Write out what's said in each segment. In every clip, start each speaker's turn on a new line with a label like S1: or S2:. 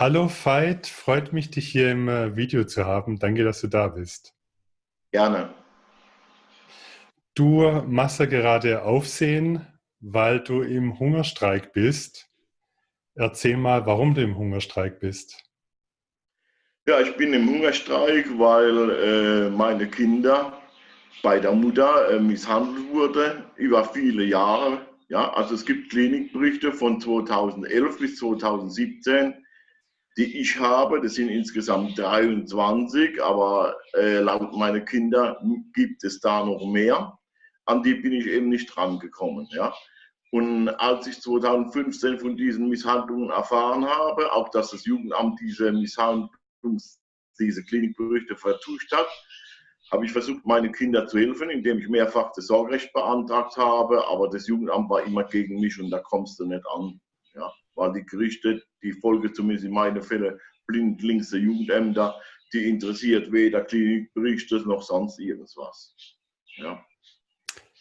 S1: Hallo Veit, freut mich, dich hier im äh, Video zu haben. Danke, dass du da bist.
S2: Gerne.
S1: Du machst ja gerade Aufsehen, weil du im Hungerstreik bist. Erzähl mal, warum du im Hungerstreik bist.
S2: Ja, ich bin im Hungerstreik, weil äh, meine Kinder bei der Mutter äh, misshandelt wurden über viele Jahre. Ja, also es gibt Klinikberichte von 2011 bis 2017 die ich habe. Das sind insgesamt 23, aber äh, laut meiner Kinder gibt es da noch mehr. An die bin ich eben nicht rangekommen. Ja. Und als ich 2015 von diesen Misshandlungen erfahren habe, auch dass das Jugendamt diese Misshandlungs-, diese Klinikberichte vertuscht hat, habe ich versucht, meine Kinder zu helfen, indem ich mehrfach das Sorgerecht beantragt habe, aber das Jugendamt war immer gegen mich und da kommst du nicht an. Ja waren die Gerichte, die Folge zumindest in meinen Fällen, blindlings der Jugendämter, die interessiert weder Klinikberichte noch sonst irgendwas. Ja.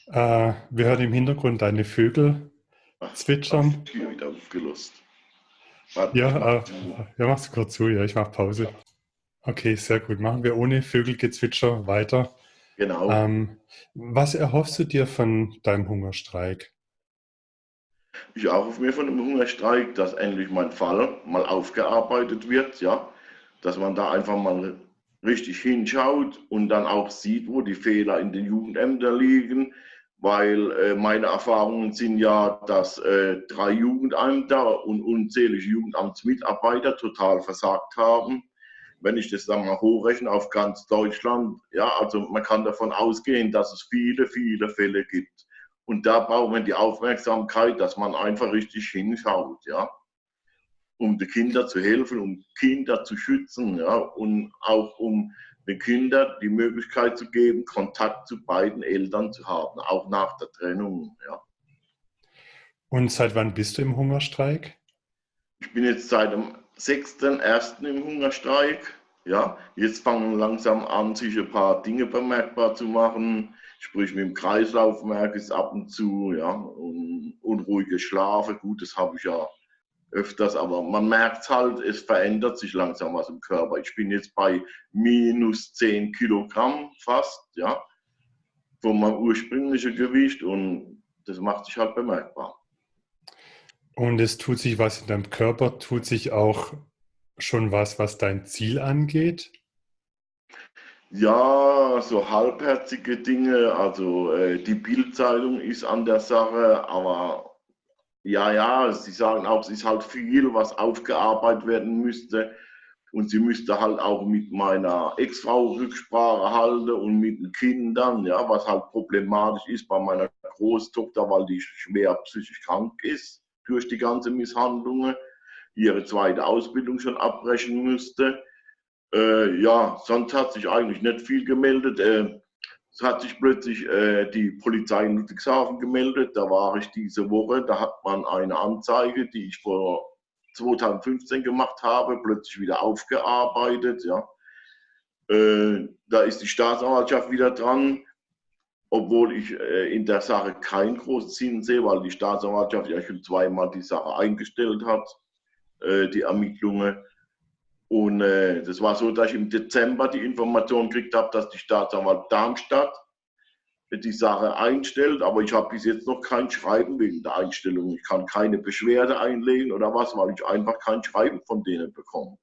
S1: Äh, wir hören im Hintergrund deine Vögel Ach, zwitschern.
S2: Ich wieder aufgelöst.
S1: ja, äh, ja, mach's kurz zu, ja, ich mach Pause. Okay, sehr gut. Machen wir ohne Vögelgezwitscher weiter.
S2: Genau.
S1: Ähm, was erhoffst du dir von deinem Hungerstreik?
S2: Ich erhoffe mir von dem Hungerstreik, dass endlich mein Fall mal aufgearbeitet wird, ja, dass man da einfach mal richtig hinschaut und dann auch sieht, wo die Fehler in den Jugendämtern liegen, weil äh, meine Erfahrungen sind ja, dass äh, drei Jugendämter und unzählige Jugendamtsmitarbeiter total versagt haben. Wenn ich das dann mal hochrechne auf ganz Deutschland, ja, also man kann davon ausgehen, dass es viele, viele Fälle gibt. Und da braucht man die Aufmerksamkeit, dass man einfach richtig hinschaut, ja, um den Kindern zu helfen, um Kinder zu schützen, ja, und auch um den Kindern die Möglichkeit zu geben, Kontakt zu beiden Eltern zu haben, auch nach der Trennung, ja.
S1: Und seit wann bist du im Hungerstreik?
S2: Ich bin jetzt seit dem 6.1. im Hungerstreik. Ja, jetzt fangen langsam an, sich ein paar Dinge bemerkbar zu machen sprich mit dem Kreislauf merke ich es ab und zu, ja, und unruhige Schlafe, gut, das habe ich ja öfters, aber man merkt halt, es verändert sich langsam was im Körper. Ich bin jetzt bei minus 10 Kilogramm fast, ja, von meinem ursprünglichen Gewicht und das macht sich halt bemerkbar.
S1: Und es tut sich was in deinem Körper, tut sich auch schon was, was dein Ziel angeht?
S2: Ja, so halbherzige Dinge. Also äh, die Bildzeitung ist an der Sache, aber ja, ja, sie sagen auch, es ist halt viel, was aufgearbeitet werden müsste. Und sie müsste halt auch mit meiner Ex-Frau Rücksprache halten und mit den Kindern, ja, was halt problematisch ist bei meiner Großtochter, weil die schwer psychisch krank ist durch die ganzen Misshandlungen, ihre zweite Ausbildung schon abbrechen müsste. Äh, ja, sonst hat sich eigentlich nicht viel gemeldet. Äh, es hat sich plötzlich äh, die Polizei in Ludwigshafen gemeldet. Da war ich diese Woche. Da hat man eine Anzeige, die ich vor 2015 gemacht habe, plötzlich wieder aufgearbeitet. Ja. Äh, da ist die Staatsanwaltschaft wieder dran, obwohl ich äh, in der Sache keinen großen Sinn sehe, weil die Staatsanwaltschaft ja schon zweimal die Sache eingestellt hat, äh, die Ermittlungen. Und äh, das war so, dass ich im Dezember die Information gekriegt habe, dass die Staatsanwalt Darmstadt die Sache einstellt, aber ich habe bis jetzt noch kein Schreiben wegen der Einstellung. Ich kann keine Beschwerde einlegen oder was, weil ich einfach kein Schreiben von denen bekomme.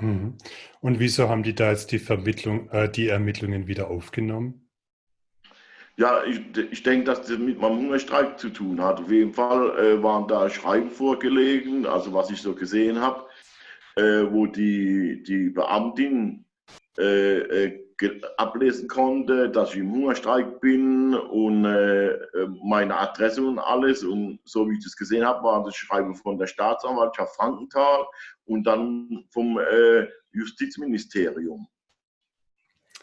S1: Mhm. Und wieso haben die da jetzt die Vermittlung, äh, die Ermittlungen wieder aufgenommen?
S2: Ja, ich, ich denke, dass das mit meinem Hungerstreik zu tun hat. Auf jeden Fall äh, waren da Schreiben vorgelegen, also was ich so gesehen habe äh, wo die, die Beamtin äh, äh ablesen konnte, dass ich im Hungerstreik bin und äh, äh, meine Adresse und alles. Und so wie ich das gesehen habe, war das Schreiben von der Staatsanwaltschaft Frankenthal und dann vom äh, Justizministerium.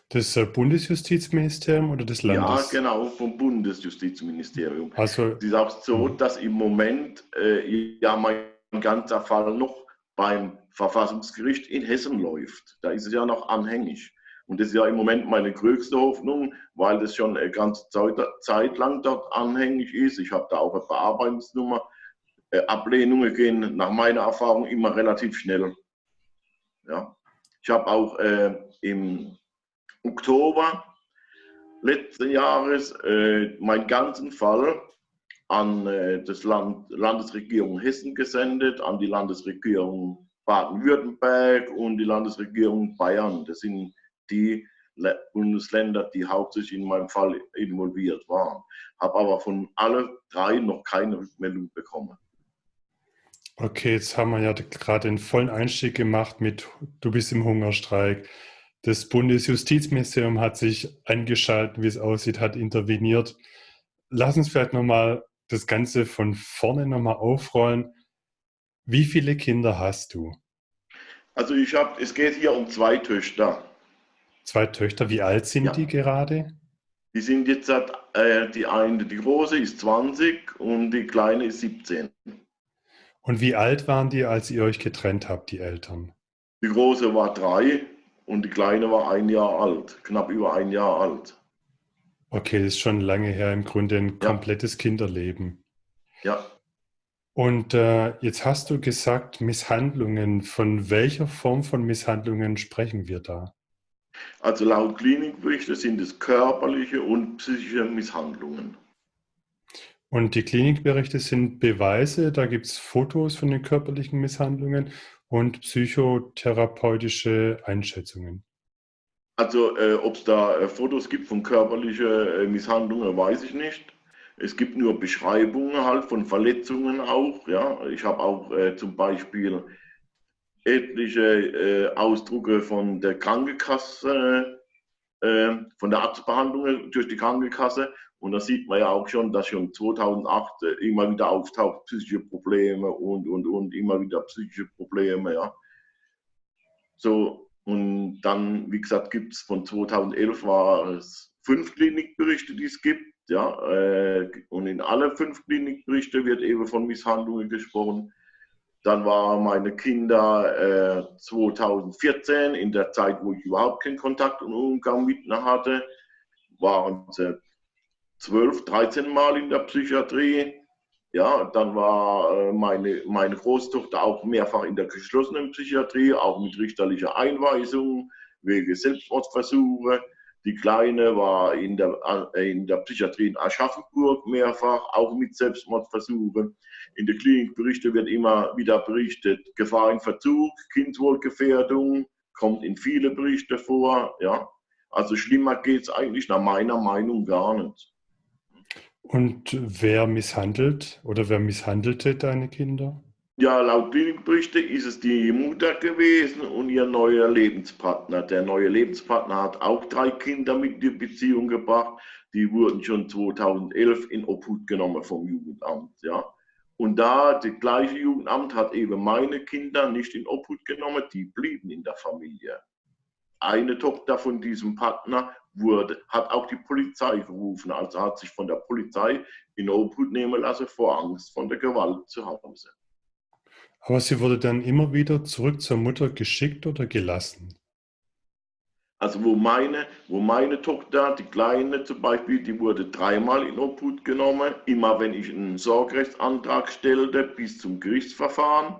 S1: Das Bundesjustizministerium oder des Landes?
S2: Ja, genau, vom Bundesjustizministerium. Also, es ist auch so, mhm. dass im Moment äh, ja mein ganzer Fall noch beim Verfassungsgericht in Hessen läuft. Da ist es ja noch anhängig. Und das ist ja im Moment meine größte Hoffnung, weil das schon eine ganze Zeit, lang dort anhängig ist. Ich habe da auch eine Bearbeitungsnummer äh, Ablehnungen gehen nach meiner Erfahrung immer relativ schnell. Ja. Ich habe auch äh, im Oktober letzten Jahres äh, meinen ganzen Fall an äh, das Land, Landesregierung Hessen gesendet, an die Landesregierung Baden-Württemberg und die Landesregierung Bayern. Das sind die Bundesländer, die hauptsächlich in meinem Fall involviert waren. Habe aber von allen drei noch keine Rückmeldung bekommen.
S1: Okay, jetzt haben wir ja gerade den vollen Einstieg gemacht mit Du bist im Hungerstreik. Das Bundesjustizministerium hat sich eingeschaltet, wie es aussieht, hat interveniert. Lass uns vielleicht nochmal das Ganze von vorne nochmal aufrollen. Wie viele Kinder hast du?
S2: Also ich habe, es geht hier um zwei Töchter.
S1: Zwei Töchter, wie alt sind ja. die gerade?
S2: Die sind jetzt, äh, die eine, die große ist 20 und die kleine ist 17.
S1: Und wie alt waren die, als ihr euch getrennt habt, die Eltern?
S2: Die große war drei und die kleine war ein Jahr alt, knapp über ein Jahr alt.
S1: Okay, das ist schon lange her, im Grunde ein ja. komplettes Kinderleben.
S2: Ja.
S1: Und äh, jetzt hast du gesagt, Misshandlungen. Von welcher Form von Misshandlungen sprechen wir da?
S2: Also laut Klinikberichte sind es körperliche und psychische Misshandlungen.
S1: Und die Klinikberichte sind Beweise, da gibt es Fotos von den körperlichen Misshandlungen und psychotherapeutische Einschätzungen.
S2: Also äh, ob es da äh, Fotos gibt von körperlichen äh, Misshandlungen, weiß ich nicht. Es gibt nur Beschreibungen halt von Verletzungen auch. Ja, ich habe auch äh, zum Beispiel etliche äh, Ausdrucke von der Krankenkasse, äh, von der Arztbehandlung durch die Krankenkasse und da sieht man ja auch schon, dass schon 2008 äh, immer wieder auftaucht, psychische Probleme und, und, und, immer wieder psychische Probleme, ja. So, und dann, wie gesagt, gibt es von 2011 war es fünf Klinikberichte, die es gibt, ja. Äh, und in alle fünf Klinikberichte wird eben von Misshandlungen gesprochen. Dann waren meine Kinder äh, 2014, in der Zeit, wo ich überhaupt keinen Kontakt und Umgang mit ihnen hatte, waren sie 12, 13 Mal in der Psychiatrie. Ja, dann war äh, meine, meine Großtochter auch mehrfach in der geschlossenen Psychiatrie, auch mit richterlicher Einweisung wegen Selbstmordversuche. Die Kleine war in der, äh, in der Psychiatrie in Aschaffenburg mehrfach, auch mit Selbstmordversuchen. In der Klinikberichte wird immer wieder berichtet, Gefahr in Verzug, Kindeswohlgefährdung, kommt in viele Berichte vor. Ja. Also schlimmer geht es eigentlich nach meiner Meinung gar nicht.
S1: Und wer misshandelt oder wer misshandelte deine Kinder?
S2: Ja, laut Klinikberichte ist es die Mutter gewesen und ihr neuer Lebenspartner. Der neue Lebenspartner hat auch drei Kinder mit in die Beziehung gebracht. Die wurden schon 2011 in Obhut genommen vom Jugendamt. Ja. Und da, das gleiche Jugendamt hat eben meine Kinder nicht in Obhut genommen, die blieben in der Familie. Eine Tochter von diesem Partner wurde, hat auch die Polizei gerufen. Also hat sich von der Polizei in Obhut nehmen lassen vor Angst von der Gewalt zu Hause.
S1: Aber sie wurde dann immer wieder zurück zur Mutter geschickt oder gelassen?
S2: Also wo meine, wo meine Tochter, die Kleine zum Beispiel, die wurde dreimal in Obhut genommen, immer wenn ich einen Sorgerechtsantrag stellte, bis zum Gerichtsverfahren.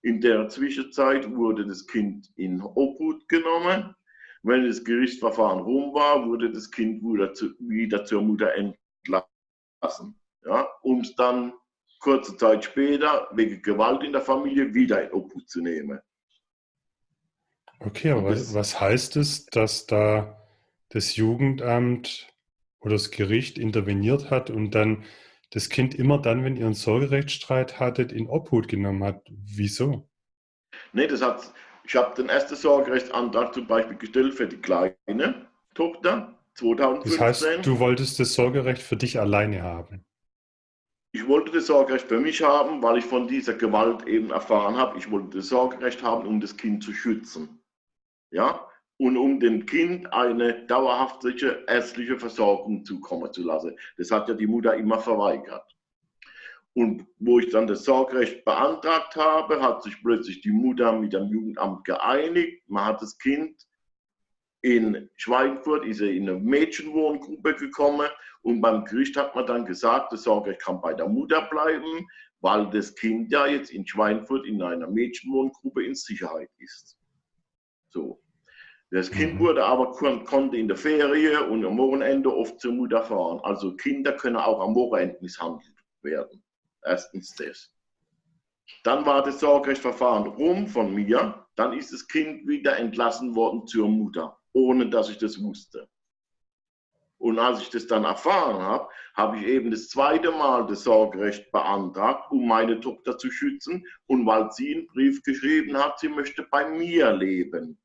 S2: In der Zwischenzeit wurde das Kind in Obhut genommen wenn das Gerichtsverfahren rum war, wurde das Kind wieder, zu, wieder zur Mutter entlassen, ja, um es dann kurze Zeit später wegen Gewalt in der Familie wieder in Obhut zu nehmen.
S1: Okay, aber was, was heißt es, dass da das Jugendamt oder das Gericht interveniert hat und dann das Kind immer dann, wenn ihr einen Sorgerechtsstreit hattet, in Obhut genommen hat? Wieso?
S2: Nee, das hat, ich habe den ersten Sorgerechtsantrag zum Beispiel gestellt für die kleine Tochter 2015. Das
S1: heißt, du wolltest das Sorgerecht für dich alleine haben?
S2: Ich wollte das Sorgerecht für mich haben, weil ich von dieser Gewalt eben erfahren habe. Ich wollte das Sorgerecht haben, um das Kind zu schützen. Ja? Und um dem Kind eine dauerhafte ärztliche Versorgung zukommen zu lassen. Das hat ja die Mutter immer verweigert. Und wo ich dann das Sorgerecht beantragt habe, hat sich plötzlich die Mutter mit dem Jugendamt geeinigt. Man hat das Kind in Schweinfurt ist er in eine Mädchenwohngruppe gekommen und beim Gericht hat man dann gesagt, das Sorgerecht kann bei der Mutter bleiben, weil das Kind ja jetzt in Schweinfurt in einer Mädchenwohngruppe in Sicherheit ist. So. Das Kind mhm. wurde aber konnte in der Ferie und am Wochenende oft zur Mutter fahren. Also Kinder können auch am Wochenende misshandelt werden. Erstens das. Dann war das Sorgerechtsverfahren rum von mir. Dann ist das Kind wieder entlassen worden zur Mutter ohne dass ich das wusste. Und als ich das dann erfahren habe, habe ich eben das zweite Mal das Sorgerecht beantragt, um meine Tochter zu schützen und weil sie einen Brief geschrieben hat, sie möchte bei mir leben.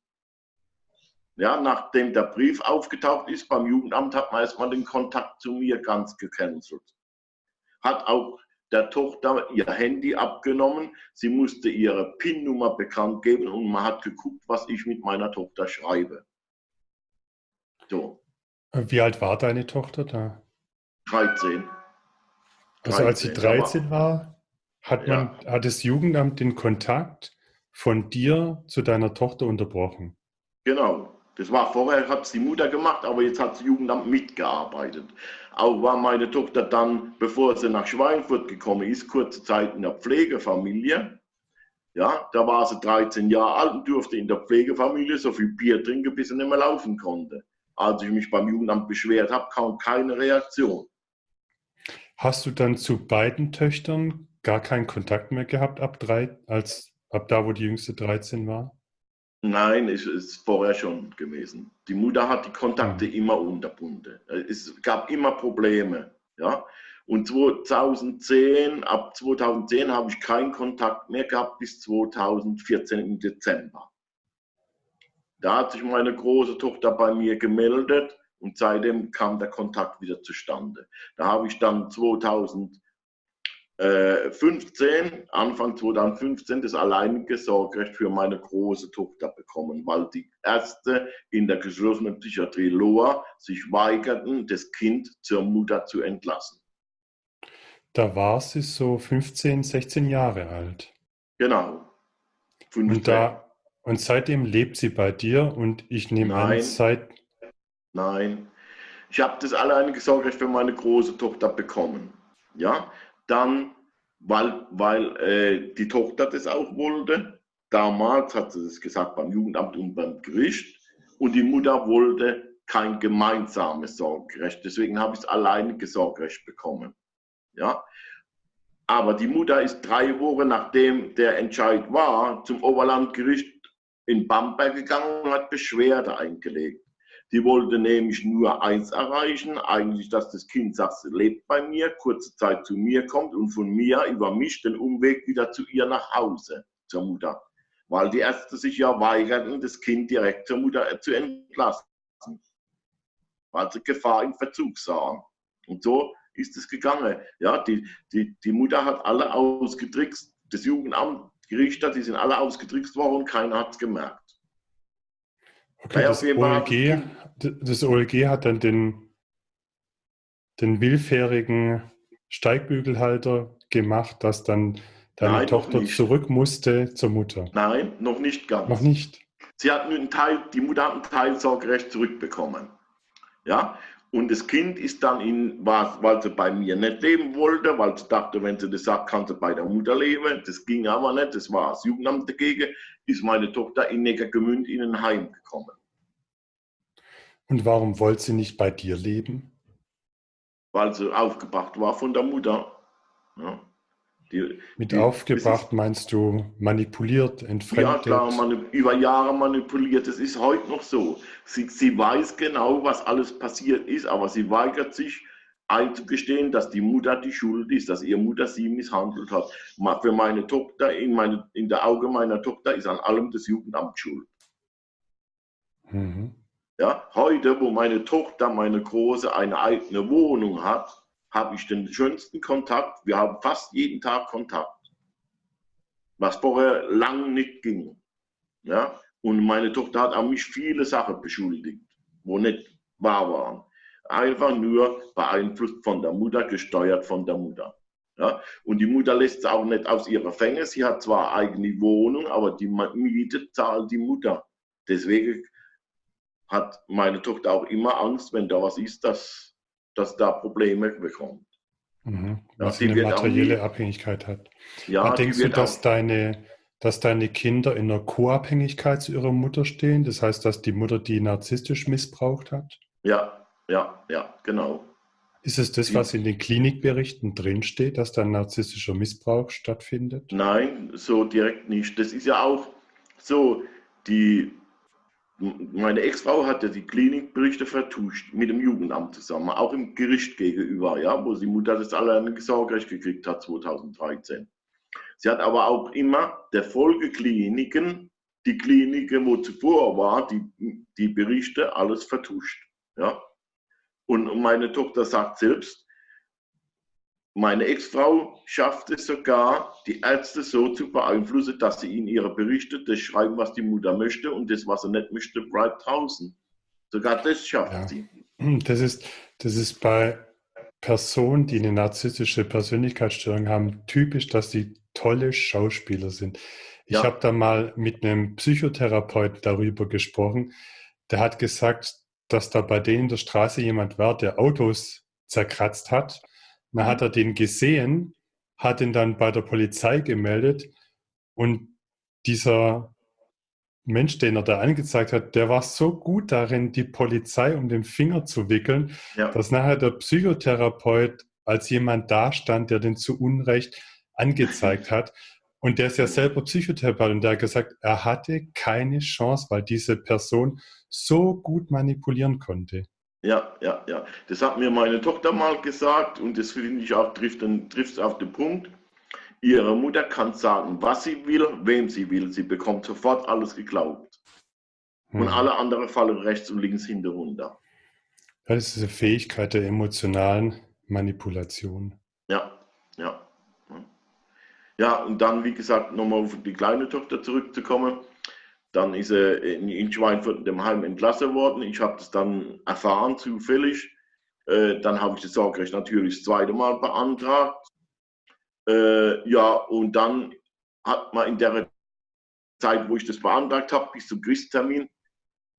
S2: Ja, nachdem der Brief aufgetaucht ist beim Jugendamt, hat man erstmal den Kontakt zu mir ganz gecancelt. Hat auch der Tochter ihr Handy abgenommen. Sie musste ihre PIN-Nummer bekannt geben und man hat geguckt, was ich mit meiner Tochter schreibe.
S1: So. Wie alt war deine Tochter da?
S2: 13.
S1: Also als sie 13 war, hat, man, ja. hat das Jugendamt den Kontakt von dir zu deiner Tochter unterbrochen?
S2: Genau. Das war vorher, hat es die Mutter gemacht, aber jetzt hat das Jugendamt mitgearbeitet. Auch war meine Tochter dann, bevor sie nach Schweinfurt gekommen ist, kurze Zeit in der Pflegefamilie. Ja, da war sie 13 Jahre alt und durfte in der Pflegefamilie so viel Bier trinken, bis sie nicht mehr laufen konnte. Als ich mich beim Jugendamt beschwert habe, kam keine Reaktion.
S1: Hast du dann zu beiden Töchtern gar keinen Kontakt mehr gehabt ab drei, als ab da, wo die jüngste 13 war?
S2: Nein, es ist vorher schon gewesen. Die Mutter hat die Kontakte mhm. immer unterbunden. Es gab immer Probleme. Ja? Und 2010, ab 2010 habe ich keinen Kontakt mehr gehabt bis 2014 im Dezember. Da hat sich meine große Tochter bei mir gemeldet und seitdem kam der Kontakt wieder zustande. Da habe ich dann 2015, Anfang 2015, das alleinige Sorgerecht für meine große Tochter bekommen, weil die Ärzte in der geschlossenen Psychiatrie Loa sich weigerten, das Kind zur Mutter zu entlassen.
S1: Da war sie so 15, 16 Jahre alt.
S2: Genau.
S1: 15. Und da, und seitdem lebt sie bei dir und ich nehme
S2: Nein.
S1: an, seit...
S2: Nein. Ich habe das alleinige Sorgerecht für meine große Tochter bekommen. Ja, dann, weil, weil äh, die Tochter das auch wollte. Damals hat sie das gesagt beim Jugendamt und beim Gericht. Und die Mutter wollte kein gemeinsames Sorgerecht. Deswegen habe ich das alleinige Sorgerecht bekommen. Ja, aber die Mutter ist drei Wochen nachdem der Entscheid war zum Oberlandgericht in Bamberg gegangen und hat Beschwerde eingelegt. Die wollte nämlich nur eins erreichen, eigentlich, dass das Kind sagt, sie lebt bei mir, kurze Zeit zu mir kommt und von mir über mich den Umweg wieder zu ihr nach Hause, zur Mutter. Weil die Ärzte sich ja weigerten, das Kind direkt zur Mutter zu entlassen. Weil sie Gefahr im Verzug sahen. Und so ist es gegangen. Ja, die, die, die Mutter hat alle ausgetrickst. Das Jugendamt die Richter, die sind alle ausgetrickst worden und keiner hat es gemerkt.
S1: Okay, das OLG, das OLG hat dann den, den willfährigen Steigbügelhalter gemacht, dass dann deine Nein, Tochter zurück musste zur Mutter.
S2: Nein, noch nicht ganz.
S1: Noch nicht.
S2: Sie hat einen Teil, die Mutter hat ein Teilsorgerecht zurückbekommen. Ja, und das Kind ist dann in, war, weil sie bei mir nicht leben wollte, weil sie dachte, wenn sie das sagt, kann sie bei der Mutter leben. Das ging aber nicht, das war das Jugendamt dagegen, ist meine Tochter in Neckargemünd in ein Heim gekommen.
S1: Und warum wollte sie nicht bei dir leben?
S2: Weil sie aufgebracht war von der Mutter. Ja.
S1: Die, Mit die, aufgebracht ist, meinst du manipuliert, entfremdet?
S2: Ja klar, über Jahre manipuliert. Es ist heute noch so. Sie, sie weiß genau, was alles passiert ist, aber sie weigert sich einzugestehen, dass die Mutter die Schuld ist, dass ihre Mutter sie misshandelt hat. Für meine Tochter, in, meine, in der Auge meiner Tochter ist an allem das Jugendamt schuld. Mhm. Ja, heute, wo meine Tochter, meine Große, eine eigene Wohnung hat, habe ich den schönsten Kontakt. Wir haben fast jeden Tag Kontakt, was vorher lang nicht ging. Ja? Und meine Tochter hat auch mich viele Sachen beschuldigt, wo nicht wahr waren. Einfach nur beeinflusst von der Mutter, gesteuert von der Mutter. Ja? Und die Mutter lässt es auch nicht aus ihrer Fänge. Sie hat zwar eigene Wohnung, aber die Miete zahlt die Mutter. Deswegen hat meine Tochter auch immer Angst, wenn da was ist, dass, dass da Probleme bekommt.
S1: Mhm. Weil ja, sie eine materielle nie, Abhängigkeit hat.
S2: Ja,
S1: Aber denkst du, dass deine, dass deine Kinder in einer Co-Abhängigkeit zu ihrer Mutter stehen? Das heißt, dass die Mutter die narzisstisch missbraucht hat?
S2: Ja, ja, ja, genau.
S1: Ist es das, was in den Klinikberichten drinsteht, dass da narzisstischer Missbrauch stattfindet?
S2: Nein, so direkt nicht. Das ist ja auch so, die, meine Ex-Frau hat ja die Klinikberichte vertuscht mit dem Jugendamt zusammen, auch im Gericht gegenüber, ja, wo die Mutter das alleine Sorgerecht gekriegt hat 2013. Sie hat aber auch immer der Folgekliniken, die Kliniken, wo zuvor war, die, die Berichte, alles vertuscht. Ja. Und meine Tochter sagt selbst, meine Ex-Frau schafft es sogar, die Ärzte so zu beeinflussen, dass sie in ihre Berichte das schreiben, was die Mutter möchte und das, was sie nicht möchte, bleibt draußen. Sogar das schafft ja. sie.
S1: Das ist, das ist bei Personen, die eine narzisstische Persönlichkeitsstörung haben, typisch, dass sie tolle Schauspieler sind. Ich ja. habe da mal mit einem Psychotherapeuten darüber gesprochen. Der hat gesagt, dass da bei denen in der Straße jemand war, der Autos zerkratzt hat. Dann hat er den gesehen, hat ihn dann bei der Polizei gemeldet und dieser Mensch, den er da angezeigt hat, der war so gut darin, die Polizei um den Finger zu wickeln, ja. dass nachher der Psychotherapeut als jemand dastand, der den zu Unrecht angezeigt hat. Und der ist ja selber Psychotherapeut und der hat gesagt, er hatte keine Chance, weil diese Person so gut manipulieren konnte.
S2: Ja, ja, ja. Das hat mir meine Tochter mal gesagt und das finde ich auch, trifft es auf den Punkt. Ihre Mutter kann sagen, was sie will, wem sie will. Sie bekommt sofort alles geglaubt. Hm. Und alle anderen fallen rechts und links hinterunter.
S1: Das ist eine Fähigkeit der emotionalen Manipulation.
S2: Ja, ja. Ja, und dann, wie gesagt, nochmal auf die kleine Tochter zurückzukommen. Dann ist er in Schweinfurt in dem Heim entlassen worden. Ich habe das dann erfahren, zufällig. Äh, dann habe ich das Sorgerecht natürlich das zweite Mal beantragt. Äh, ja, und dann hat man in der Zeit, wo ich das beantragt habe, bis zum Gerichtstermin,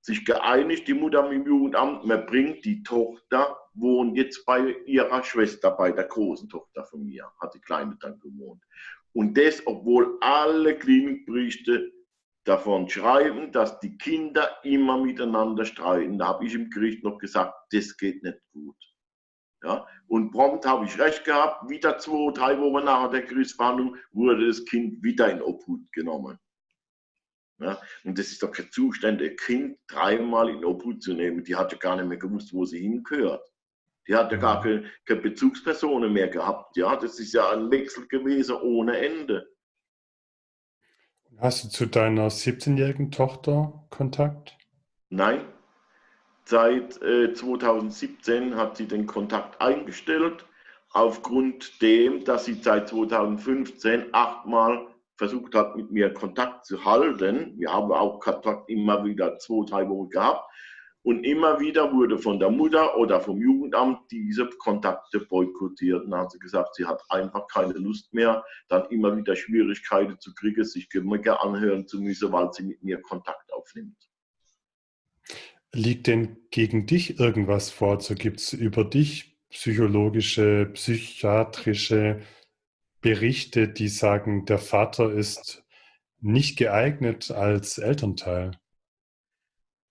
S2: sich geeinigt, die Mutter mit dem Jugendamt, man bringt die Tochter, wohnt jetzt bei ihrer Schwester, bei der großen Tochter von mir, hat die Kleine dann gewohnt. Und das, obwohl alle Klinikberichte davon schreiben, dass die Kinder immer miteinander streiten. Da habe ich im Gericht noch gesagt, das geht nicht gut. Ja? Und prompt habe ich recht gehabt, wieder zwei, drei Wochen nach der Gerichtsverhandlung wurde das Kind wieder in Obhut genommen. Ja? Und das ist doch kein Zustand, ein Kind dreimal in Obhut zu nehmen. Die hat ja gar nicht mehr gewusst, wo sie hingehört. Die hat ja gar keine, keine Bezugspersonen mehr gehabt. Ja, das ist ja ein Wechsel gewesen ohne Ende.
S1: Hast du zu deiner 17-jährigen Tochter Kontakt?
S2: Nein. Seit äh, 2017 hat sie den Kontakt eingestellt, aufgrund dem, dass sie seit 2015 achtmal versucht hat, mit mir Kontakt zu halten. Wir haben auch Kontakt immer wieder zwei, drei Wochen gehabt. Und immer wieder wurde von der Mutter oder vom Jugendamt diese Kontakte boykottiert. Und hat sie gesagt, sie hat einfach keine Lust mehr, dann immer wieder Schwierigkeiten zu kriegen, sich Gemecke anhören zu müssen, weil sie mit mir Kontakt aufnimmt.
S1: Liegt denn gegen dich irgendwas vor? So gibt es über dich psychologische, psychiatrische Berichte, die sagen, der Vater ist nicht geeignet als Elternteil?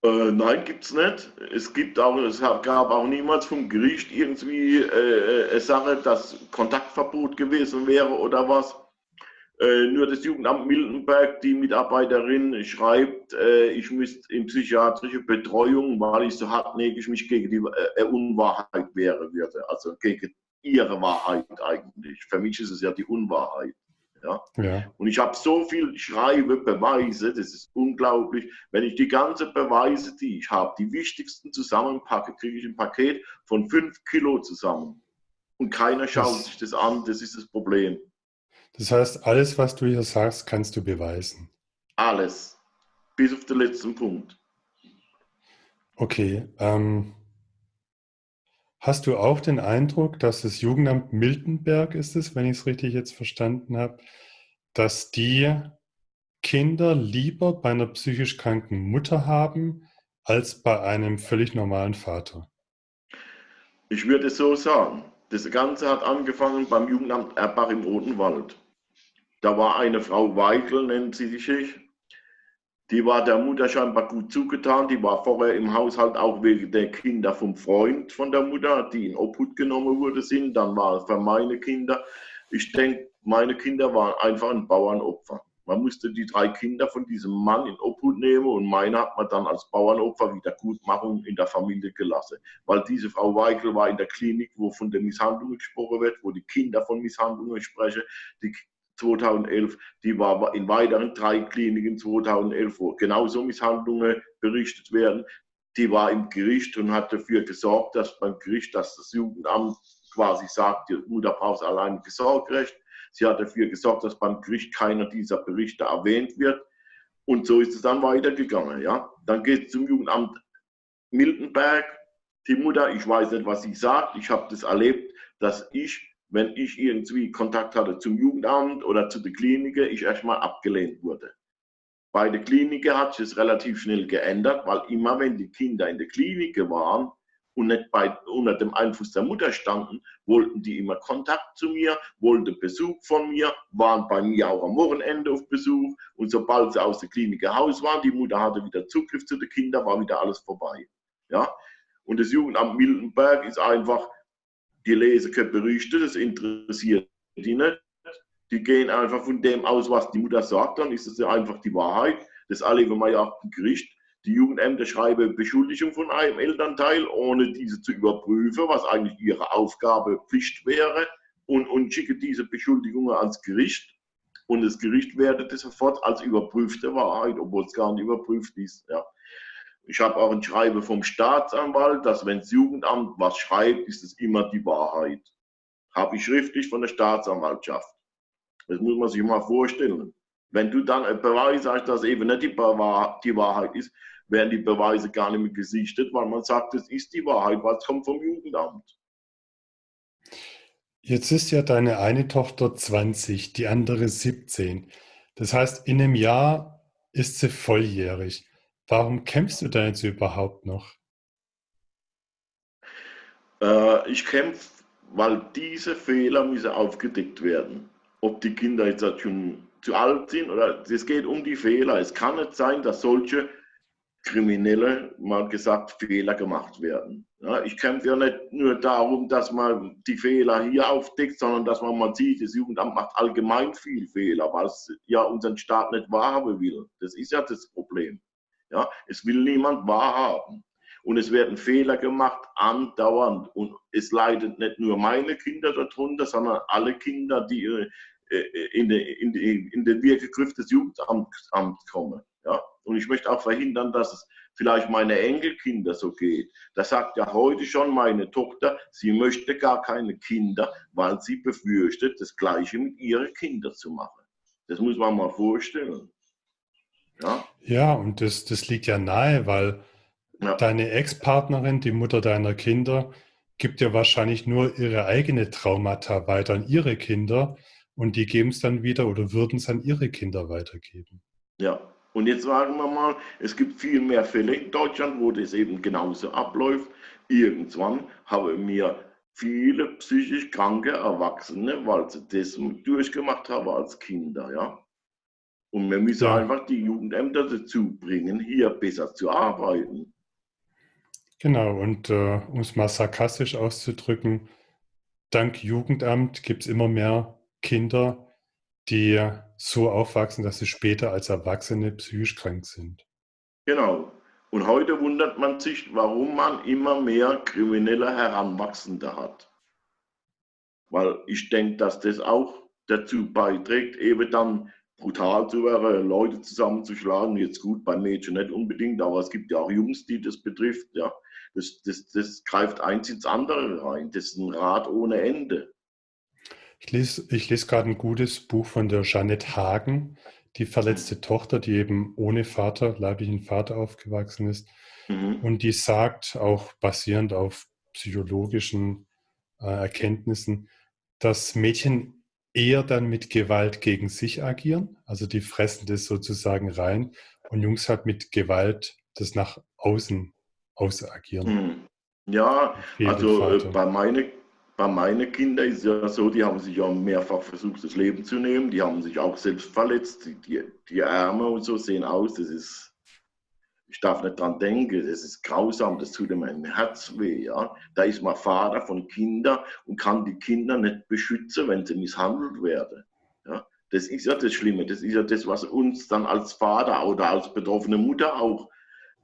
S2: Äh, nein, gibt es nicht. Es gibt auch, es gab auch niemals vom Gericht irgendwie äh, eine Sache, dass Kontaktverbot gewesen wäre oder was. Äh, nur das Jugendamt Miltenberg, die Mitarbeiterin, schreibt, äh, ich müsste in psychiatrische Betreuung, weil ich so hartnäckig mich gegen die äh, Unwahrheit wehren würde. Also gegen ihre Wahrheit eigentlich. Für mich ist es ja die Unwahrheit. Ja? ja. Und ich habe so viel Schreibe, Beweise, das ist unglaublich. Wenn ich die ganzen Beweise, die ich habe, die wichtigsten zusammenpacke, kriege ich ein Paket von fünf Kilo zusammen. Und keiner schaut das, sich das an, das ist das Problem.
S1: Das heißt, alles, was du hier sagst, kannst du beweisen.
S2: Alles. Bis auf den letzten Punkt.
S1: Okay. Ähm, Hast du auch den Eindruck, dass das Jugendamt Miltenberg ist es, wenn ich es richtig jetzt verstanden habe, dass die Kinder lieber bei einer psychisch kranken Mutter haben, als bei einem völlig normalen Vater?
S2: Ich würde so sagen. Das Ganze hat angefangen beim Jugendamt Erbach im Odenwald. Da war eine Frau Weigel, nennt sie sich. Die war der Mutter scheinbar gut zugetan. Die war vorher im Haushalt auch wegen der Kinder vom Freund von der Mutter, die in Obhut genommen wurde, sind. Dann war es für meine Kinder. Ich denke, meine Kinder waren einfach ein Bauernopfer. Man musste die drei Kinder von diesem Mann in Obhut nehmen und meine hat man dann als Bauernopfer Wiedergutmachung in der Familie gelassen. Weil diese Frau Weigel war in der Klinik, wo von der Misshandlung gesprochen wird, wo die Kinder von Misshandlungen sprechen. Die 2011, die war in weiteren drei Kliniken 2011, wo genauso Misshandlungen berichtet werden. Die war im Gericht und hat dafür gesorgt, dass beim Gericht, dass das Jugendamt quasi sagt, die Mutter braucht allein Sorgerecht Sie hat dafür gesorgt, dass beim Gericht keiner dieser Berichte erwähnt wird. Und so ist es dann weitergegangen. Ja? Dann geht es zum Jugendamt Miltenberg. Die Mutter, ich weiß nicht, was sie sagt. Ich habe das erlebt, dass ich, wenn ich irgendwie Kontakt hatte zum Jugendamt oder zu der Klinik, ich erstmal abgelehnt wurde. Bei der Klinik hat sich es relativ schnell geändert, weil immer wenn die Kinder in der Klinik waren, und nicht bei, unter dem Einfluss der Mutter standen, wollten die immer Kontakt zu mir, wollten Besuch von mir, waren bei mir auch am Wochenende auf Besuch und sobald sie aus der Klinik Haus waren, die Mutter hatte wieder Zugriff zu den Kindern, war wieder alles vorbei. Ja? Und das Jugendamt Miltenberg ist einfach, die lesen keine Berichte, das interessiert die nicht. Die gehen einfach von dem aus, was die Mutter sagt, dann ist es ja einfach die Wahrheit. Das erleben wir ja auch Gericht die Jugendämter schreiben Beschuldigung von einem Elternteil, ohne diese zu überprüfen, was eigentlich ihre Aufgabe, Pflicht wäre, und, und schicken diese Beschuldigungen ans Gericht. Und das Gericht wertet es sofort als überprüfte Wahrheit, obwohl es gar nicht überprüft ist. Ja. Ich habe auch ein Schreiben vom Staatsanwalt, dass wenn das Jugendamt was schreibt, ist es immer die Wahrheit. Habe ich schriftlich von der Staatsanwaltschaft. Das muss man sich mal vorstellen. Wenn du dann ein Beweis hast, dass eben nicht die Wahrheit ist, werden die Beweise gar nicht mehr gesichtet, weil man sagt, es ist die Wahrheit, was kommt vom Jugendamt.
S1: Jetzt ist ja deine eine Tochter 20, die andere 17. Das heißt, in einem Jahr ist sie volljährig. Warum kämpfst du da jetzt überhaupt noch?
S2: Äh, ich kämpfe, weil diese Fehler müssen aufgedeckt werden. Ob die Kinder jetzt schon zu alt sind oder es geht um die Fehler. Es kann nicht sein, dass solche Kriminelle, mal gesagt, Fehler gemacht werden. Ja, ich kämpfe ja nicht nur darum, dass man die Fehler hier aufdeckt, sondern dass man mal sieht, das Jugendamt macht allgemein viel Fehler, weil es ja unseren Staat nicht wahrhaben will. Das ist ja das Problem. Ja, es will niemand wahrhaben. Und es werden Fehler gemacht, andauernd. Und es leidet nicht nur meine Kinder darunter, sondern alle Kinder, die äh, in, den, in, in den Wirkegriff des Jugendamts kommen. Ja? Und ich möchte auch verhindern, dass es vielleicht meine Enkelkinder so geht. Das sagt ja heute schon meine Tochter, sie möchte gar keine Kinder, weil sie befürchtet, das Gleiche mit ihren Kindern zu machen. Das muss man mal vorstellen.
S1: Ja, ja und das, das liegt ja nahe, weil ja. deine Ex-Partnerin, die Mutter deiner Kinder, gibt ja wahrscheinlich nur ihre eigene Traumata weiter an ihre Kinder und die geben es dann wieder oder würden es an ihre Kinder weitergeben.
S2: Ja, und jetzt sagen wir mal, es gibt viel mehr Fälle in Deutschland, wo das eben genauso abläuft. Irgendwann haben wir viele psychisch kranke Erwachsene, weil sie das durchgemacht haben als Kinder, ja. Und wir müssen ja. einfach die Jugendämter dazu bringen, hier besser zu arbeiten.
S1: Genau, und äh, um es mal sarkastisch auszudrücken, dank Jugendamt gibt es immer mehr Kinder, die so aufwachsen, dass sie später als Erwachsene psychisch krank sind.
S2: Genau. Und heute wundert man sich, warum man immer mehr kriminelle Heranwachsende hat. Weil ich denke, dass das auch dazu beiträgt, eben dann brutal zu werden, Leute zusammenzuschlagen. Jetzt gut, bei Mädchen nicht unbedingt, aber es gibt ja auch Jungs, die das betrifft. Ja. Das, das, das greift eins ins andere rein. Das ist ein Rad ohne Ende.
S1: Ich lese, ich lese gerade ein gutes Buch von der Jeanette Hagen, die verletzte Tochter, die eben ohne Vater, leiblichen Vater aufgewachsen ist. Mhm. Und die sagt, auch basierend auf psychologischen äh, Erkenntnissen, dass Mädchen eher dann mit Gewalt gegen sich agieren, also die fressen das sozusagen rein und Jungs halt mit Gewalt das nach außen ausagieren. Hm.
S2: Ja, also äh, bei meinen bei meinen Kindern ist es ja so, die haben sich ja mehrfach versucht, das Leben zu nehmen. Die haben sich auch selbst verletzt. Die, die, die Arme und so sehen aus. Das ist, ich darf nicht dran denken. Das ist grausam. Das tut mir mein Herz weh. Ja? Da ist man Vater von Kindern und kann die Kinder nicht beschützen, wenn sie misshandelt werden. Ja? Das ist ja das Schlimme. Das ist ja das, was uns dann als Vater oder als betroffene Mutter auch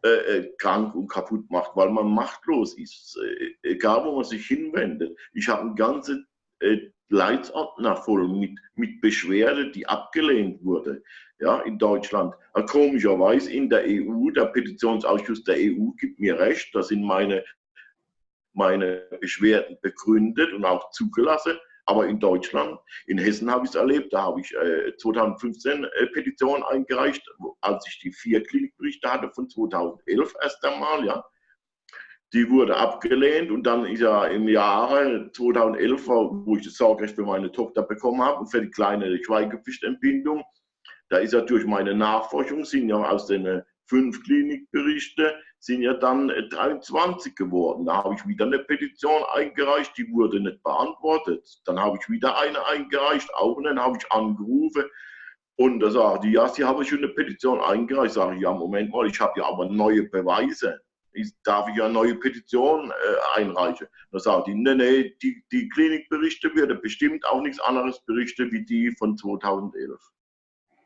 S2: äh, äh, krank und kaputt macht, weil man machtlos ist, äh, egal wo man sich hinwendet. Ich habe einen ganzen äh, Leitsordner voll mit, mit Beschwerde, die abgelehnt wurde, ja, in Deutschland. Komischerweise in der EU, der Petitionsausschuss der EU gibt mir recht, da sind meine, meine Beschwerden begründet und auch zugelassen. Aber in Deutschland, in Hessen habe ich es erlebt, da habe ich äh, 2015 äh, Petition eingereicht, als ich die vier Klinikberichte hatte von 2011 erst einmal, ja. Die wurde abgelehnt und dann ist ja im Jahre 2011, wo ich das Sorgerecht für meine Tochter bekommen habe und für die kleine Schweigepflichtentbindung, da ist ja durch meine Nachforschung, sind ja aus den fünf Klinikberichte sind ja dann 23 geworden. Da habe ich wieder eine Petition eingereicht, die wurde nicht beantwortet. Dann habe ich wieder eine eingereicht, auch und dann habe ich angerufen. Und da sagt die, ja, Sie haben schon eine Petition eingereicht. Sage ich, ja, Moment mal, ich habe ja aber neue Beweise. Ich, darf ich ja eine neue Petition äh, einreichen? Da sagt die, nee, nee, die, die Klinikberichte werden bestimmt auch nichts anderes berichten wie die von 2011.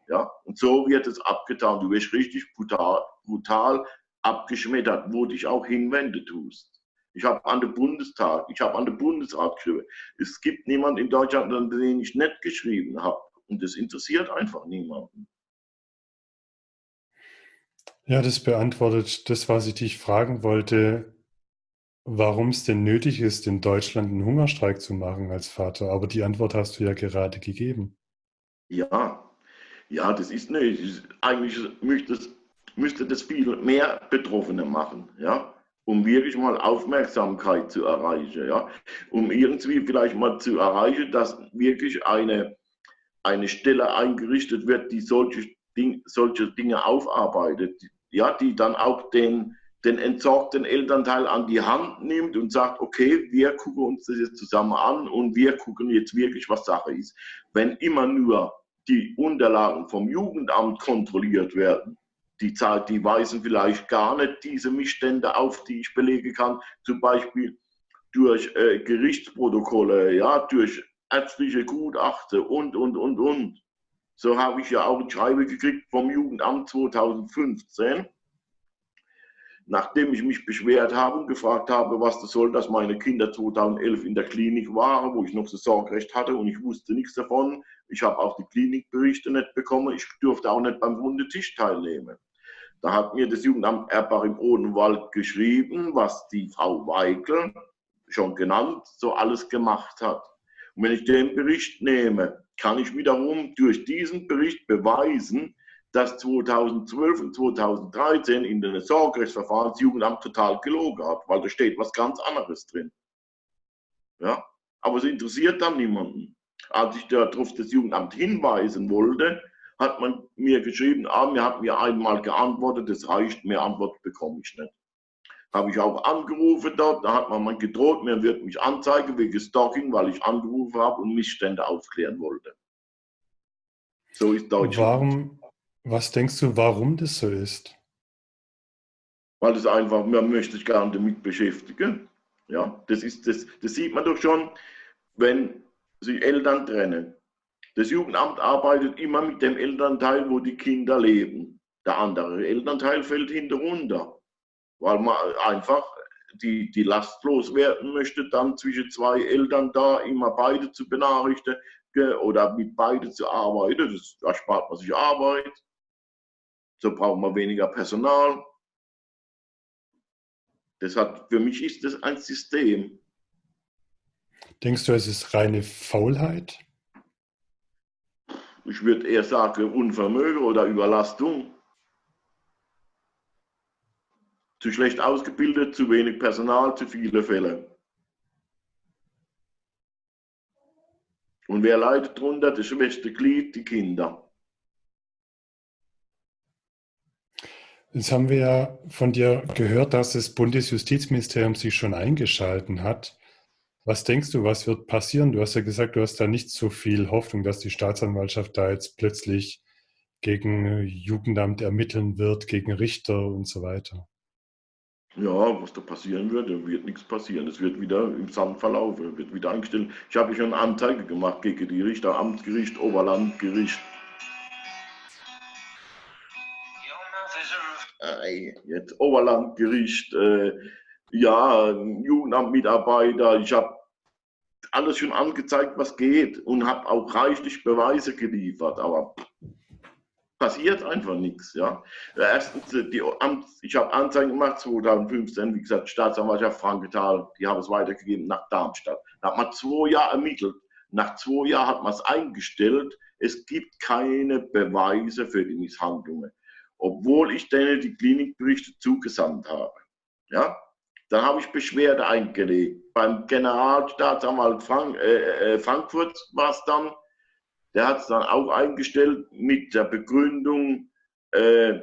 S2: Ja? Und so wird es abgetan. Du wirst richtig brutal, brutal abgeschmettert, wo dich auch hinwenden tust. Ich habe an den Bundestag, ich habe an den Bundesrat geschrieben. Es gibt niemanden in Deutschland, an den ich nicht geschrieben habe. Und das interessiert einfach niemanden.
S1: Ja, das beantwortet das, was ich dich fragen wollte, warum es denn nötig ist, in Deutschland einen Hungerstreik zu machen als Vater. Aber die Antwort hast du ja gerade gegeben.
S2: Ja, ja, das ist nicht. Eigentlich müsste, müsste das viel mehr Betroffene machen, ja, um wirklich mal Aufmerksamkeit zu erreichen, ja, um irgendwie vielleicht mal zu erreichen, dass wirklich eine, eine Stelle eingerichtet wird, die solche, Ding, solche Dinge aufarbeitet, ja, die dann auch den, den entsorgten Elternteil an die Hand nimmt und sagt, okay, wir gucken uns das jetzt zusammen an und wir gucken jetzt wirklich, was Sache ist. Wenn immer nur die Unterlagen vom Jugendamt kontrolliert werden. Die, die weisen vielleicht gar nicht diese Missstände auf, die ich belegen kann, zum Beispiel durch äh, Gerichtsprotokolle, ja, durch ärztliche Gutachten und, und, und, und. So habe ich ja auch ein Schreiben gekriegt vom Jugendamt 2015 nachdem ich mich beschwert habe und gefragt habe, was das soll, dass meine Kinder 2011 in der Klinik waren, wo ich noch das Sorgerecht hatte und ich wusste nichts davon. Ich habe auch die Klinikberichte nicht bekommen. Ich durfte auch nicht beim runden Tisch teilnehmen. Da hat mir das Jugendamt Erbach im Odenwald geschrieben, was die Frau Weigel, schon genannt, so alles gemacht hat. Und wenn ich den Bericht nehme, kann ich wiederum durch diesen Bericht beweisen, dass 2012 und 2013 in den Sorgerechtsverfahren das Jugendamt total gelogen hat, weil da steht was ganz anderes drin. Ja, aber es interessiert dann niemanden. Als ich darauf das Jugendamt hinweisen wollte, hat man mir geschrieben, ah, mir hat mir einmal geantwortet, das reicht, mehr Antwort bekomme ich nicht. Habe ich auch angerufen dort, da hat man mal gedroht, mir wird mich anzeigen wegen Stalking, weil ich angerufen habe und Missstände aufklären wollte.
S1: So ist Deutschland. Warum, was denkst du, warum das so ist?
S2: Weil es einfach, man möchte sich gerne damit beschäftigen. Ja, das, ist, das, das sieht man doch schon, wenn sich Eltern trennen. Das Jugendamt arbeitet immer mit dem Elternteil, wo die Kinder leben. Der andere Elternteil fällt hinterunter, weil man einfach die, die Last loswerden möchte, dann zwischen zwei Eltern da immer beide zu benachrichtigen oder mit beide zu arbeiten. Das, da spart man sich Arbeit. So braucht man weniger Personal. Deshalb, für mich ist das ein System.
S1: Denkst du, es ist reine Faulheit?
S2: Ich würde eher sagen Unvermögen oder Überlastung. Zu schlecht ausgebildet, zu wenig Personal, zu viele Fälle. Und wer leidet darunter? Das schwächste Glied, die Kinder.
S1: Jetzt haben wir ja von dir gehört, dass das Bundesjustizministerium sich schon eingeschalten hat. Was denkst du, was wird passieren? Du hast ja gesagt, du hast da nicht so viel Hoffnung, dass die Staatsanwaltschaft da jetzt plötzlich gegen Jugendamt ermitteln wird, gegen Richter und so weiter.
S2: Ja, was da passieren wird, da wird nichts passieren. Es wird wieder im Sand verlaufen, wird wieder eingestellt. Ich habe schon Anzeige gemacht gegen die Richter, Amtsgericht, Oberlandgericht. Jetzt Oberlandgericht, äh, ja, Jugendamtmitarbeiter. Ich habe alles schon angezeigt, was geht und habe auch reichlich Beweise geliefert. Aber passiert einfach nichts. Ja. Erstens, die Amts, ich habe Anzeigen gemacht 2015, wie gesagt, Staatsanwaltschaft Frankenthal, die haben es weitergegeben nach Darmstadt. Da hat man zwei Jahre ermittelt. Nach zwei Jahren hat man es eingestellt. Es gibt keine Beweise für die Misshandlungen, obwohl ich denen die Klinikberichte zugesandt habe. Ja. Dann habe ich Beschwerde eingelegt. Beim Generalstaatsanwalt Frank, äh, äh Frankfurt war es dann, der hat es dann auch eingestellt mit der Begründung, äh,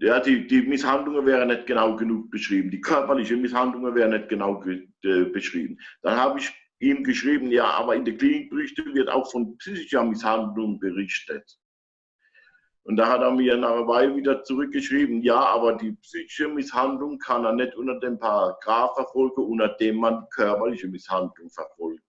S2: ja, die, die Misshandlungen wären nicht genau genug beschrieben, die körperlichen Misshandlungen wären nicht genau äh, beschrieben. Dann habe ich ihm geschrieben, ja, aber in den Klinikberichten wird auch von psychischer Misshandlung berichtet. Und da hat er mir nach einer Weile wieder zurückgeschrieben, ja, aber die psychische Misshandlung kann er nicht unter dem Paragraph verfolgen, unter dem man körperliche Misshandlung verfolgt.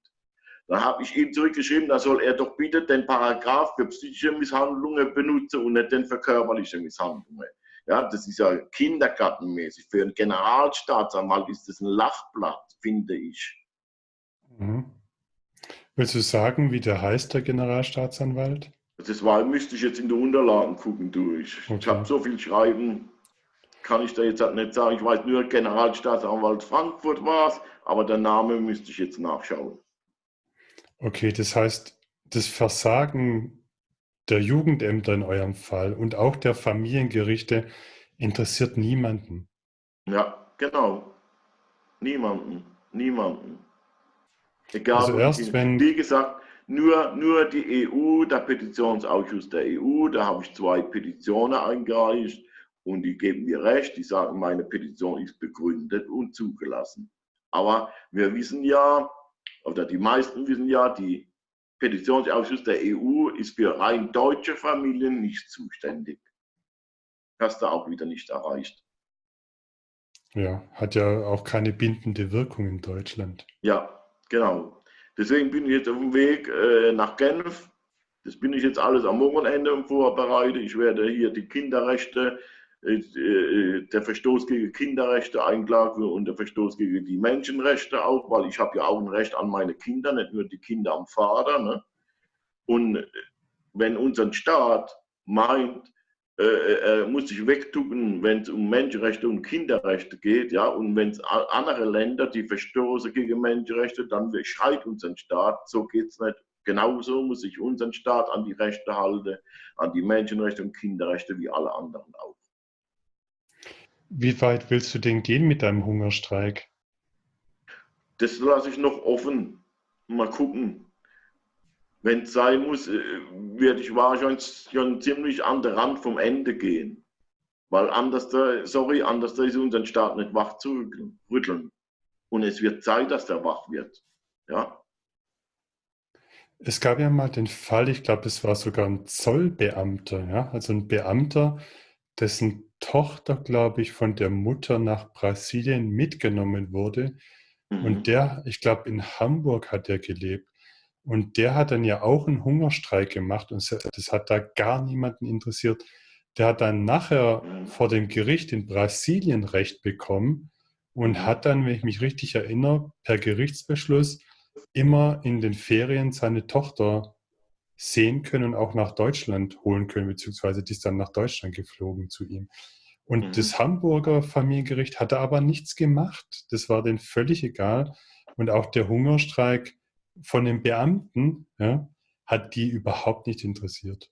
S2: Dann habe ich ihm zurückgeschrieben, da soll er doch bitte den Paragraph für psychische Misshandlungen benutzen und nicht den für körperliche Misshandlungen. Ja, das ist ja kindergartenmäßig. Für einen Generalstaatsanwalt ist das ein Lachblatt, finde ich.
S1: Mhm. Willst du sagen, wie der heißt, der Generalstaatsanwalt?
S2: Das war, müsste ich jetzt in die Unterlagen gucken durch. Okay. Ich habe so viel Schreiben, kann ich da jetzt halt nicht sagen. Ich weiß nur, Generalstaatsanwalt Frankfurt war es, aber der Name müsste ich jetzt nachschauen.
S1: Okay, das heißt, das Versagen der Jugendämter in eurem Fall und auch der Familiengerichte interessiert niemanden.
S2: Ja, genau. Niemanden. Niemanden. Egal,
S1: also erst wenn,
S2: wie gesagt, nur, nur die EU, der Petitionsausschuss der EU, da habe ich zwei Petitionen eingereicht und die geben mir recht, die sagen, meine Petition ist begründet und zugelassen. Aber wir wissen ja, oder die meisten wissen ja, die Petitionsausschuss der EU ist für rein deutsche Familien nicht zuständig. Hast du auch wieder nicht erreicht.
S1: Ja, hat ja auch keine bindende Wirkung in Deutschland.
S2: Ja, genau. Deswegen bin ich jetzt auf dem Weg äh, nach Genf. Das bin ich jetzt alles am Wochenende vorbereitet. Ich werde hier die Kinderrechte der Verstoß gegen Kinderrechte einklagen und der Verstoß gegen die Menschenrechte auch, weil ich habe ja auch ein Recht an meine Kinder, nicht nur die Kinder am Vater. Ne? Und wenn unser Staat meint, äh, er muss sich wegtucken, wenn es um Menschenrechte und Kinderrechte geht, ja, und wenn es andere Länder, die verstoßen gegen Menschenrechte, dann schreit unser Staat, so geht es nicht. Genauso muss sich unser Staat an die Rechte halten, an die Menschenrechte und Kinderrechte wie alle anderen auch.
S1: Wie weit willst du denn gehen mit deinem Hungerstreik?
S2: Das lasse ich noch offen. Mal gucken. Wenn es sein muss, äh, werde ich wahrscheinlich schon ziemlich an den Rand vom Ende gehen. Weil anders, da, sorry, anders da ist unseren Staat nicht wach zu rütteln. Und es wird Zeit, dass der wach wird. Ja.
S1: Es gab ja mal den Fall, ich glaube, es war sogar ein Zollbeamter, ja, also ein Beamter, dessen Tochter, glaube ich, von der Mutter nach Brasilien mitgenommen wurde. Mhm. Und der, ich glaube, in Hamburg hat er gelebt. Und der hat dann ja auch einen Hungerstreik gemacht und das hat da gar niemanden interessiert. Der hat dann nachher mhm. vor dem Gericht in Brasilien Recht bekommen und mhm. hat dann, wenn ich mich richtig erinnere, per Gerichtsbeschluss immer in den Ferien seine Tochter sehen können und auch nach Deutschland holen können, beziehungsweise die ist dann nach Deutschland geflogen zu ihm. Und mhm. das Hamburger Familiengericht hatte aber nichts gemacht. Das war denen völlig egal. Und auch der Hungerstreik von den Beamten ja, hat die überhaupt nicht interessiert.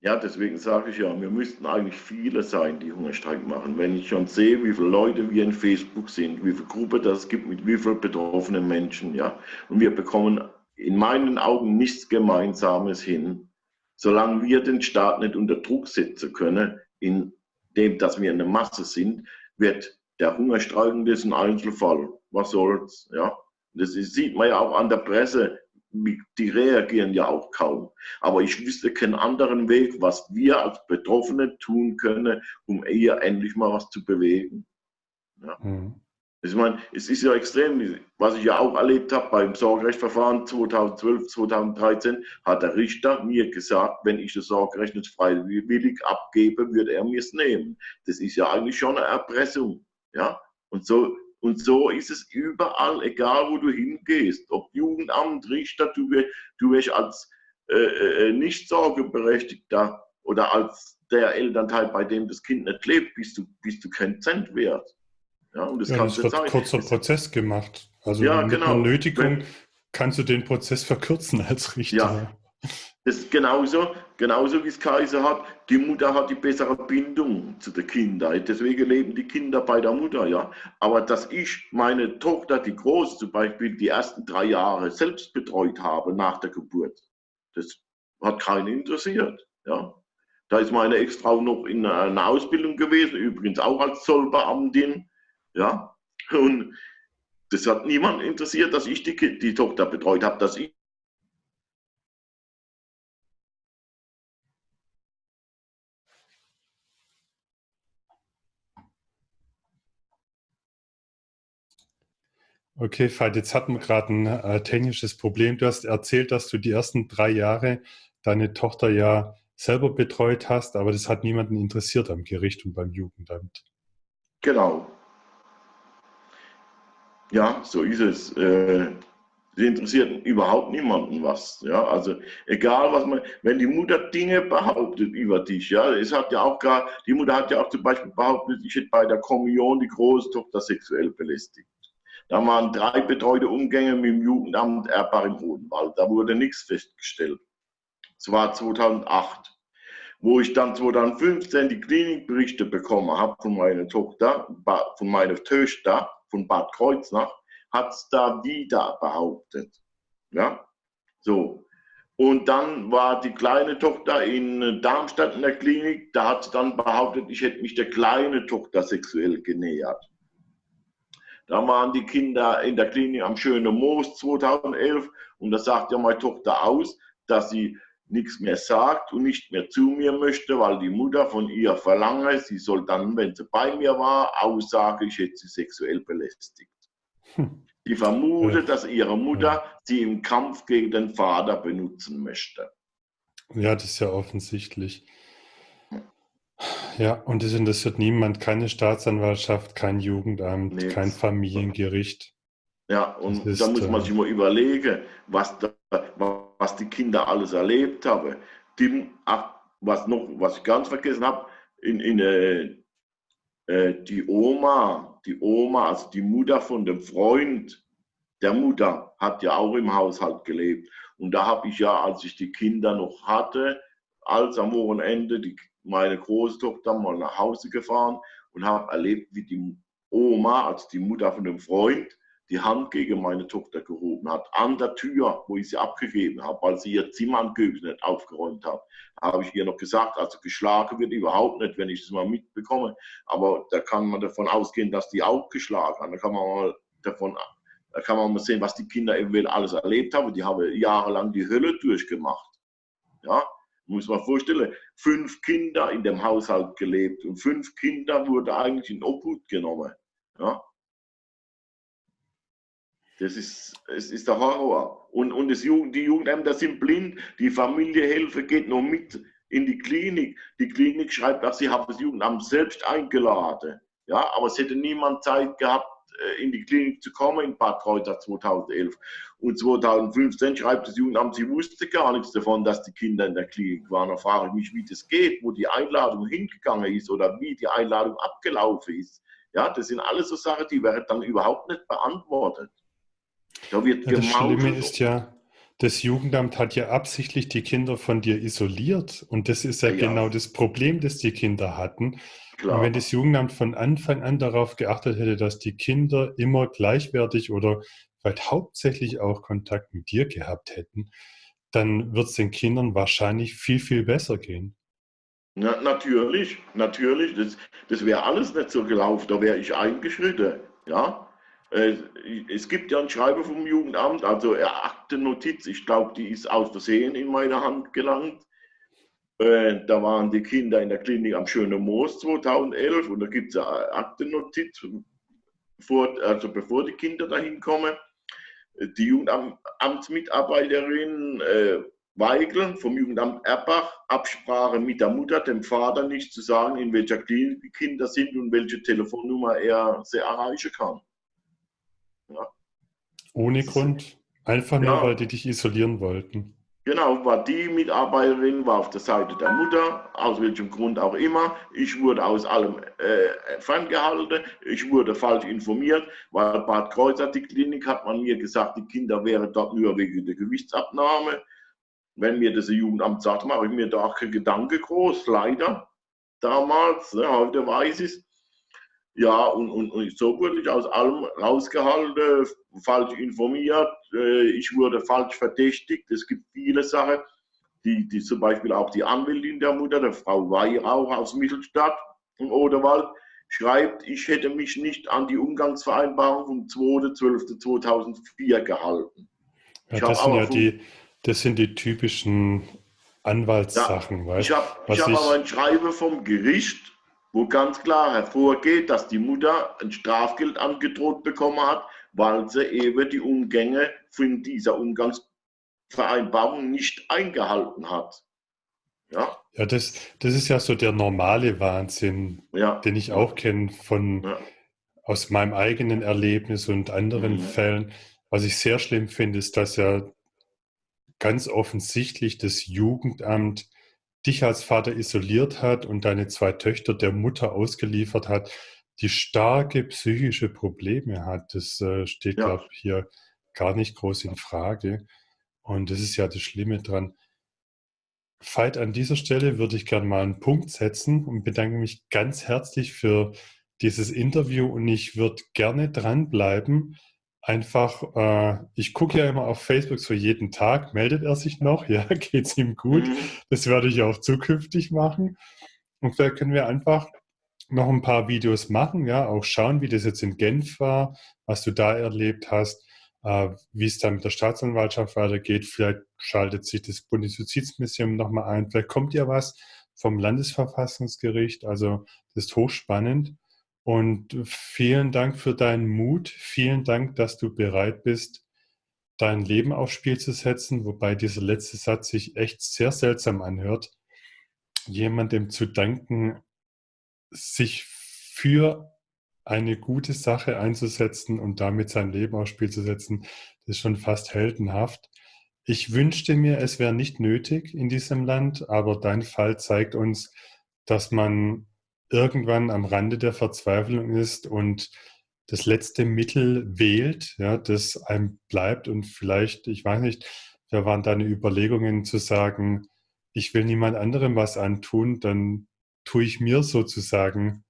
S2: Ja, deswegen sage ich ja, wir müssten eigentlich viele sein, die Hungerstreik machen. Wenn ich schon sehe, wie viele Leute wir in Facebook sind, wie viele Gruppen das gibt, mit wie vielen betroffenen Menschen, ja. Und wir bekommen in meinen Augen nichts Gemeinsames hin. solange wir den Staat nicht unter Druck setzen können, indem dass wir eine Masse sind, wird der Hungerstreiken das ein Einzelfall. Was soll's? Ja? Das ist, sieht man ja auch an der Presse. Die reagieren ja auch kaum. Aber ich wüsste keinen anderen Weg, was wir als Betroffene tun können, um eher endlich mal was zu bewegen. Ja. Mhm. Ich meine, es ist ja extrem, was ich ja auch erlebt habe beim Sorgerechtsverfahren 2012, 2013, hat der Richter mir gesagt, wenn ich das Sorgerecht nicht freiwillig abgebe, würde er mir es nehmen. Das ist ja eigentlich schon eine Erpressung. Ja? Und, so, und so ist es überall, egal wo du hingehst. Ob Jugendamt, Richter, du, du wirst als äh, äh, nicht Sorgeberechtigter oder als der Elternteil, bei dem das Kind nicht lebt, bist du, bist du kein Cent wert.
S1: Ja, und das, ja, das wird kurzer Prozess gemacht. Also ja, mit genau. einer Nötigung Wenn, kannst du den Prozess verkürzen als Richter. Ja,
S2: das ist genauso, genauso wie es Kaiser hat. Die Mutter hat die bessere Bindung zu den Kindern. Deswegen leben die Kinder bei der Mutter, ja. Aber dass ich meine Tochter, die groß zum Beispiel, die ersten drei Jahre selbst betreut habe nach der Geburt, das hat keinen interessiert, ja. Da ist meine Ex-Frau noch in einer Ausbildung gewesen, übrigens auch als Zollbeamtin. Ja? Und das hat niemand interessiert, dass ich die, die Tochter betreut habe, dass ich
S1: Okay, Veit, jetzt hatten wir gerade ein äh, technisches Problem. Du hast erzählt, dass du die ersten drei Jahre deine Tochter ja selber betreut hast, aber das hat niemanden interessiert am Gericht und beim Jugendamt.
S2: Genau. Ja, so ist es. Äh, sie interessiert überhaupt niemanden was. Ja, also egal was man, wenn die Mutter Dinge behauptet über dich, ja, es hat ja auch gar, die Mutter hat ja auch zum Beispiel behauptet, ich hätte bei der Kommunion die Großtochter sexuell belästigt. Da waren drei betreute Umgänge mit dem Jugendamt Erbach im Hohenwald. Da wurde nichts festgestellt. Es war 2008 wo ich dann 2015 die Klinikberichte bekommen habe von meiner Tochter, von meiner Töchter, von Bad Kreuznach, hat es da wieder behauptet. Ja, so. Und dann war die kleine Tochter in Darmstadt in der Klinik, da hat sie dann behauptet, ich hätte mich der kleinen Tochter sexuell genähert. Da waren die Kinder in der Klinik am Schönen Moos 2011 und da sagt ja meine Tochter aus, dass sie nichts mehr sagt und nicht mehr zu mir möchte, weil die Mutter von ihr verlange, sie soll dann, wenn sie bei mir war, aussage, ich hätte sie sexuell belästigt. Hm. Die vermutet, dass ihre Mutter sie im Kampf gegen den Vater benutzen möchte.
S1: Ja, das ist ja offensichtlich. Ja, und es interessiert niemand, keine Staatsanwaltschaft, kein Jugendamt, nee, kein Familiengericht.
S2: Ja, und ist, da muss man äh, sich mal überlegen, was da, was die Kinder alles erlebt haben. Die, was noch, was ich ganz vergessen habe, in, in äh, äh, die Oma, die Oma, also die Mutter von dem Freund der Mutter, hat ja auch im Haushalt gelebt. Und da habe ich ja, als ich die Kinder noch hatte, als am Wochenende die, meine Großtochter mal nach Hause gefahren und habe erlebt, wie die Oma, also die Mutter von dem Freund, die Hand gegen meine Tochter gehoben hat, an der Tür, wo ich sie abgegeben habe, weil sie ihr Zimmer angeblich nicht aufgeräumt hat. habe ich ihr noch gesagt, also geschlagen wird überhaupt nicht, wenn ich das mal mitbekomme. Aber da kann man davon ausgehen, dass die auch geschlagen hat. Da kann man mal davon, da kann man mal sehen, was die Kinder eventuell alles erlebt haben. Die haben jahrelang die Hölle durchgemacht. Ja, muss man vorstellen, fünf Kinder in dem Haushalt gelebt und fünf Kinder wurde eigentlich in Obhut genommen. Ja, das ist, es ist der Horror. Und, und das Jugend, die Jugendämter sind blind. Die Familiehilfe geht nur mit in die Klinik. Die Klinik schreibt, dass sie haben das Jugendamt selbst eingeladen. Ja, aber es hätte niemand Zeit gehabt, äh, in die Klinik zu kommen in Bad Kreuzer 2011. Und 2015 schreibt das Jugendamt, sie wusste gar nichts davon, dass die Kinder in der Klinik waren. Da frage ich mich, wie das geht, wo die Einladung hingegangen ist oder wie die Einladung abgelaufen ist. Ja, das sind alles so Sachen, die werden dann überhaupt nicht beantwortet.
S1: Da wird ja, das Schlimme ist ja, das Jugendamt hat ja absichtlich die Kinder von dir isoliert. Und das ist ja, ja. genau das Problem, das die Kinder hatten. Klar. Und wenn das Jugendamt von Anfang an darauf geachtet hätte, dass die Kinder immer gleichwertig oder vielleicht hauptsächlich auch Kontakt mit dir gehabt hätten, dann wird es den Kindern wahrscheinlich viel, viel besser gehen.
S2: Na, natürlich, natürlich. Das, das wäre alles nicht so gelaufen, da wäre ich eingeschritten. Ja? Äh, es gibt ja ein Schreiben vom Jugendamt, also Aktennotiz, ich glaube, die ist aus Versehen in meine Hand gelangt. Äh, da waren die Kinder in der Klinik am Schönen Moos 2011 und da gibt es eine Aktennotiz, also bevor die Kinder dahin kommen. Die Jugendamtsmitarbeiterin äh, Weigel vom Jugendamt Erbach, Absprache mit der Mutter, dem Vater nicht zu sagen, in welcher Klinik die Kinder sind und welche Telefonnummer er sie erreichen kann.
S1: Ja. Ohne Grund, einfach nur, ja. weil die dich isolieren wollten.
S2: Genau, war die Mitarbeiterin, war auf der Seite der Mutter, aus welchem Grund auch immer. Ich wurde aus allem äh, ferngehalten, ich wurde falsch informiert, weil Bad Kreuzer, die Klinik, hat man mir gesagt, die Kinder wären dort nur wegen der Gewichtsabnahme. Wenn mir das Jugendamt sagt, mache ich mir da auch keinen Gedanke groß, leider. Damals, ne, heute weiß ich es. Ja, und, und, und, so wurde ich aus allem rausgehalten, falsch informiert, äh, ich wurde falsch verdächtigt. Es gibt viele Sachen, die, die zum Beispiel auch die Anwältin der Mutter, der Frau Weihrauch aus Mittelstadt im Oderwald, schreibt, ich hätte mich nicht an die Umgangsvereinbarung vom 2.12.2004 gehalten.
S1: Ja, das sind ja die, das sind die typischen Anwaltssachen.
S2: Ja, ich habe hab aber ein Schreiben vom Gericht, wo ganz klar hervorgeht, dass die Mutter ein Strafgeld angedroht bekommen hat, weil sie eben die Umgänge von dieser Umgangsvereinbarung nicht eingehalten hat.
S1: Ja, ja das, das ist ja so der normale Wahnsinn, ja. den ich auch kenne von ja. aus meinem eigenen Erlebnis und anderen mhm. Fällen. Was ich sehr schlimm finde, ist, dass ja ganz offensichtlich das Jugendamt dich als Vater isoliert hat und deine zwei Töchter der Mutter ausgeliefert hat, die starke psychische Probleme hat. Das äh, steht, ja. glaube ich, hier gar nicht groß in Frage. Und das ist ja das Schlimme dran. Veit, an dieser Stelle würde ich gerne mal einen Punkt setzen und bedanke mich ganz herzlich für dieses Interview und ich würde gerne dranbleiben, einfach, äh, ich gucke ja immer auf Facebook so jeden Tag, meldet er sich noch, ja, geht es ihm gut. Mhm. Das werde ich auch zukünftig machen. Und vielleicht können wir einfach noch ein paar Videos machen, ja, auch schauen, wie das jetzt in Genf war, was du da erlebt hast, äh, wie es dann mit der Staatsanwaltschaft weitergeht. Vielleicht schaltet sich das Bundesjustizmuseum nochmal ein, vielleicht kommt ja was vom Landesverfassungsgericht. Also das ist hochspannend. Und vielen Dank für deinen Mut. Vielen Dank, dass du bereit bist, dein Leben aufs Spiel zu setzen, wobei dieser letzte Satz sich echt sehr seltsam anhört. Jemandem zu danken, sich für eine gute Sache einzusetzen und damit sein Leben aufs Spiel zu setzen, das ist schon fast heldenhaft. Ich wünschte mir, es wäre nicht nötig in diesem Land, aber dein Fall zeigt uns, dass man irgendwann am Rande der Verzweiflung ist und das letzte Mittel wählt, ja, das einem bleibt und vielleicht, ich weiß nicht, da waren deine Überlegungen zu sagen, ich will niemand anderem was antun, dann tue ich mir sozusagen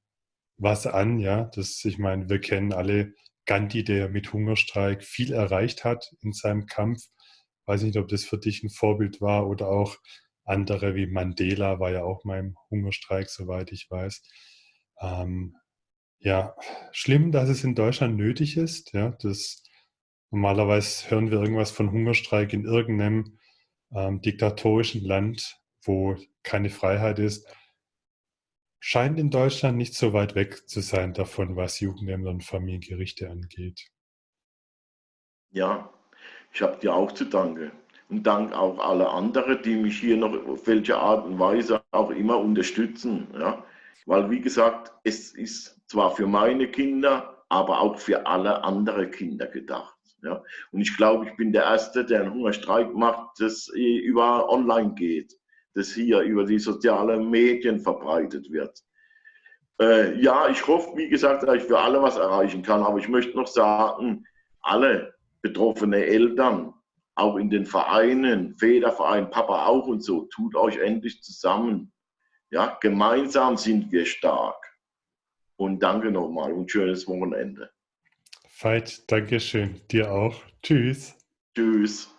S1: was an, ja. Das, ich meine, wir kennen alle Gandhi, der mit Hungerstreik viel erreicht hat in seinem Kampf. Weiß nicht, ob das für dich ein Vorbild war oder auch andere wie Mandela war ja auch mal im Hungerstreik, soweit ich weiß. Ähm, ja, schlimm, dass es in Deutschland nötig ist. Ja, das, normalerweise hören wir irgendwas von Hungerstreik in irgendeinem ähm, diktatorischen Land, wo keine Freiheit ist. Scheint in Deutschland nicht so weit weg zu sein davon, was Jugendämter und Familiengerichte angeht.
S2: Ja, ich habe dir auch zu danken und dank auch aller anderen, die mich hier noch auf welche Art und Weise auch immer unterstützen. Ja? Weil, wie gesagt, es ist zwar für meine Kinder, aber auch für alle anderen Kinder gedacht. Ja? Und ich glaube, ich bin der Erste, der einen Hungerstreik macht, das über online geht, das hier über die sozialen Medien verbreitet wird. Äh, ja, ich hoffe, wie gesagt, dass ich für alle was erreichen kann, aber ich möchte noch sagen, alle betroffene Eltern, auch in den Vereinen, Federverein, Papa auch und so, tut euch endlich zusammen. Ja, gemeinsam sind wir stark. Und danke nochmal und schönes Wochenende.
S1: Veit, danke schön. Dir auch. Tschüss.
S2: Tschüss.